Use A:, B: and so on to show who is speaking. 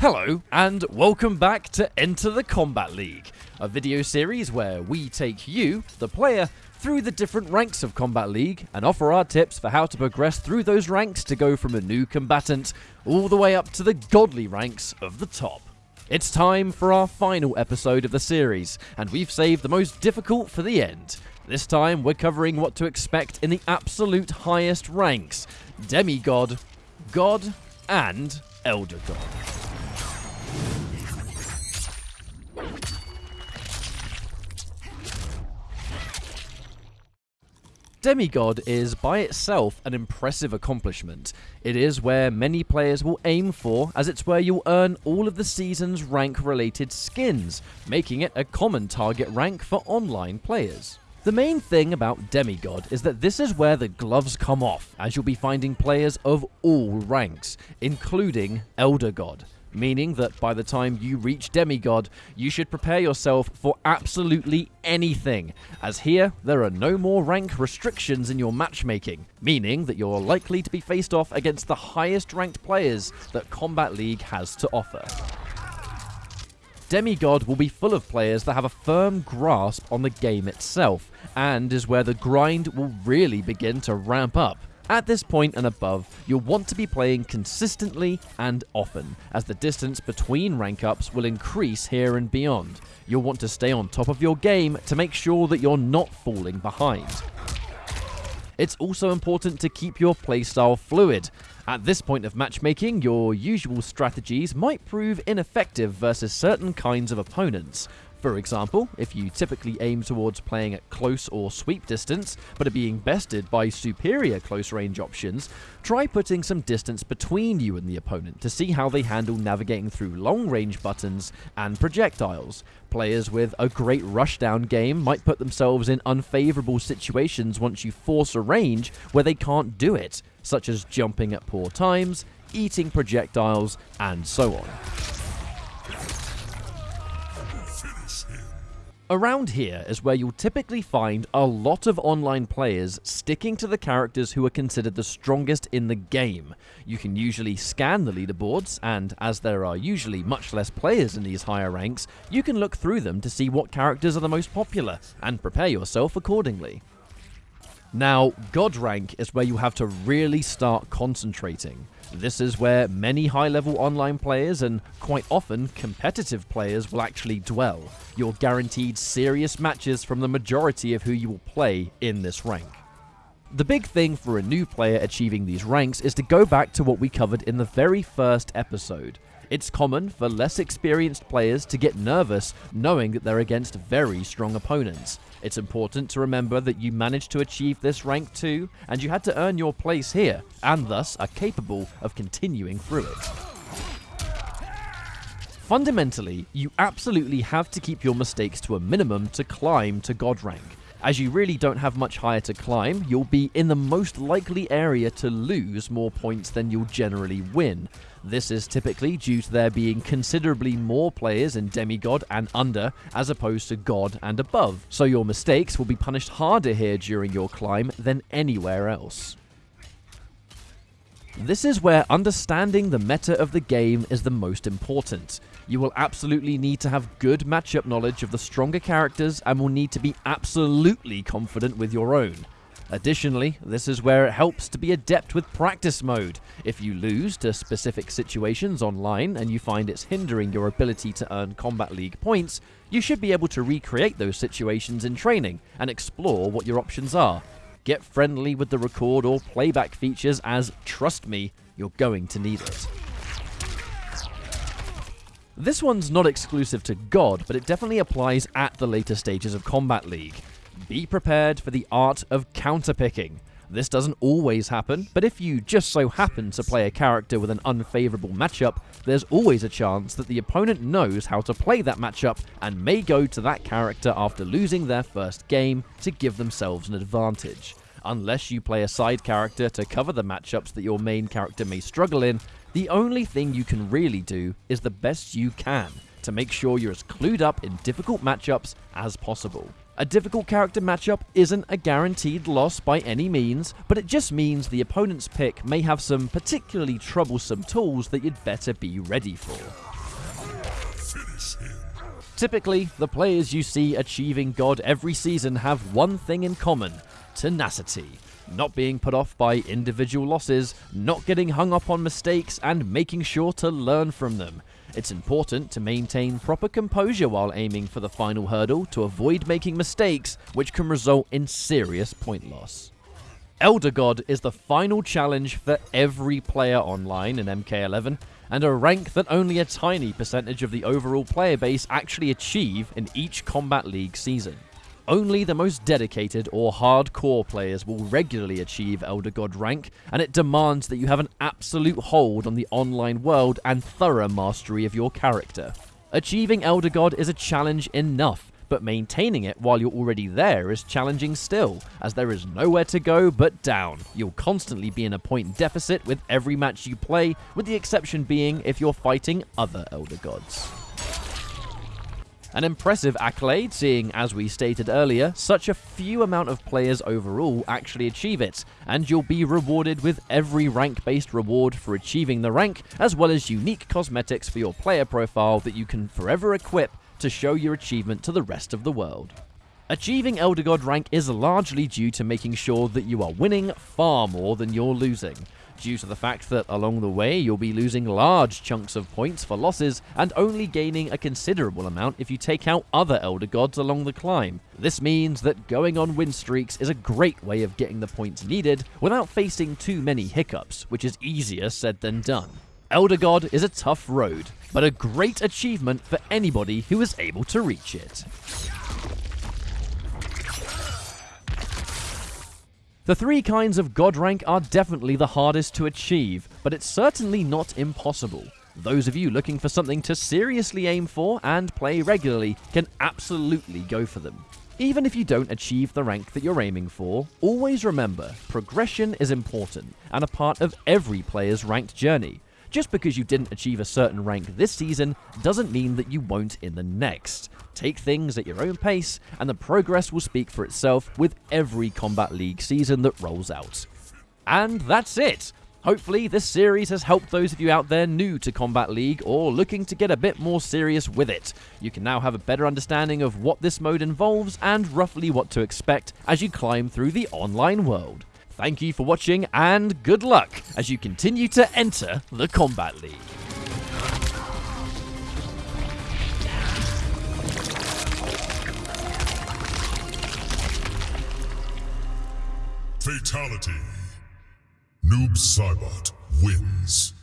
A: Hello, and welcome back to Enter the Kombat League, a video series where we take you, the player, through the different ranks of Kombat League and offer our tips for how to progress through those ranks to go from a new combatant all the way up to the godly ranks of the top. It's time for our final episode of the series, and we've saved the most difficult for the end. This time, we're covering what to expect in the absolute highest ranks Demigod, God, and Elder God. Demigod is by itself an impressive accomplishment. It is where many players will aim for, as it's where you'll earn all of the season's rank related skins, making it a common target rank for online players. The main thing about Demigod is that this is where the gloves come off, as you'll be finding players of all ranks, including Elder God meaning that by the time you reach Demigod, you should prepare yourself for absolutely anything, as here there are no more rank restrictions in your matchmaking, meaning that you're likely to be faced off against the highest ranked players that Kombat League has to offer. Demigod will be full of players that have a firm grasp on the game itself, and is where the grind will really begin to ramp up. At this point and above, you'll want to be playing consistently and often, as the distance between rank ups will increase here and beyond. You'll want to stay on top of your game to make sure that you're not falling behind. It's also important to keep your playstyle fluid. At this point of matchmaking, your usual strategies might prove ineffective versus certain kinds of opponents, for example, if you typically aim towards playing at close or sweep distance, but are being bested by superior close range options, try putting some distance between you and the opponent to see how they handle navigating through long range buttons and projectiles. Players with a great rushdown game might put themselves in unfavorable situations once you force a range where they can't do it, such as jumping at poor times, eating projectiles, and so on. Around here is where you'll typically find a lot of online players sticking to the characters who are considered the strongest in the game. You can usually scan the leaderboards, and as there are usually much less players in these higher ranks, you can look through them to see what characters are the most popular, and prepare yourself accordingly. Now, God rank is where you have to really start concentrating. This is where many high-level online players and quite often competitive players will actually dwell. You're guaranteed serious matches from the majority of who you will play in this rank. The big thing for a new player achieving these ranks is to go back to what we covered in the very first episode. It's common for less experienced players to get nervous knowing that they're against very strong opponents. It's important to remember that you managed to achieve this rank too, and you had to earn your place here, and thus are capable of continuing through it. Fundamentally, you absolutely have to keep your mistakes to a minimum to climb to God rank. As you really don't have much higher to climb, you'll be in the most likely area to lose more points than you'll generally win. This is typically due to there being considerably more players in Demigod and under, as opposed to God and above, so your mistakes will be punished harder here during your climb than anywhere else. This is where understanding the meta of the game is the most important. You will absolutely need to have good matchup knowledge of the stronger characters and will need to be absolutely confident with your own. Additionally, this is where it helps to be adept with practice mode. If you lose to specific situations online and you find it's hindering your ability to earn Kombat League points, you should be able to recreate those situations in training and explore what your options are. Get friendly with the record or playback features as, trust me, you're going to need it. This one's not exclusive to God, but it definitely applies at the later stages of Kombat League. Be prepared for the art of counterpicking. This doesn't always happen, but if you just so happen to play a character with an unfavorable matchup, there's always a chance that the opponent knows how to play that matchup and may go to that character after losing their first game to give themselves an advantage. Unless you play a side character to cover the matchups that your main character may struggle in, the only thing you can really do is the best you can to make sure you're as clued up in difficult matchups as possible. A difficult character matchup isn't a guaranteed loss by any means, but it just means the opponent's pick may have some particularly troublesome tools that you'd better be ready for. Typically, the players you see achieving God every season have one thing in common tenacity. Not being put off by individual losses, not getting hung up on mistakes, and making sure to learn from them. It's important to maintain proper composure while aiming for the final hurdle to avoid making mistakes, which can result in serious point loss. Elder God is the final challenge for every player online in MK11, and a rank that only a tiny percentage of the overall player base actually achieve in each Kombat League season. Only the most dedicated or hardcore players will regularly achieve Elder God rank, and it demands that you have an absolute hold on the online world and thorough mastery of your character. Achieving Elder God is a challenge enough, but maintaining it while you're already there is challenging still, as there is nowhere to go but down. You'll constantly be in a point deficit with every match you play, with the exception being if you're fighting other Elder Gods. An impressive accolade, seeing, as we stated earlier, such a few amount of players overall actually achieve it, and you'll be rewarded with every rank-based reward for achieving the rank, as well as unique cosmetics for your player profile that you can forever equip to show your achievement to the rest of the world. Achieving Elder God rank is largely due to making sure that you are winning far more than you're losing, due to the fact that along the way you'll be losing large chunks of points for losses and only gaining a considerable amount if you take out other Elder Gods along the climb. This means that going on win streaks is a great way of getting the points needed without facing too many hiccups, which is easier said than done. Elder God is a tough road, but a great achievement for anybody who is able to reach it. The three kinds of God rank are definitely the hardest to achieve, but it's certainly not impossible. Those of you looking for something to seriously aim for and play regularly can absolutely go for them. Even if you don't achieve the rank that you're aiming for, always remember progression is important and a part of every player's ranked journey. Just because you didn't achieve a certain rank this season doesn't mean that you won't in the next. Take things at your own pace, and the progress will speak for itself with every Kombat League season that rolls out. And that's it! Hopefully, this series has helped those of you out there new to Kombat League or looking to get a bit more serious with it. You can now have a better understanding of what this mode involves and roughly what to expect as you climb through the online world. Thank you for watching and good luck as you continue to enter the Kombat League.
B: Fatality. Noob Saibot wins.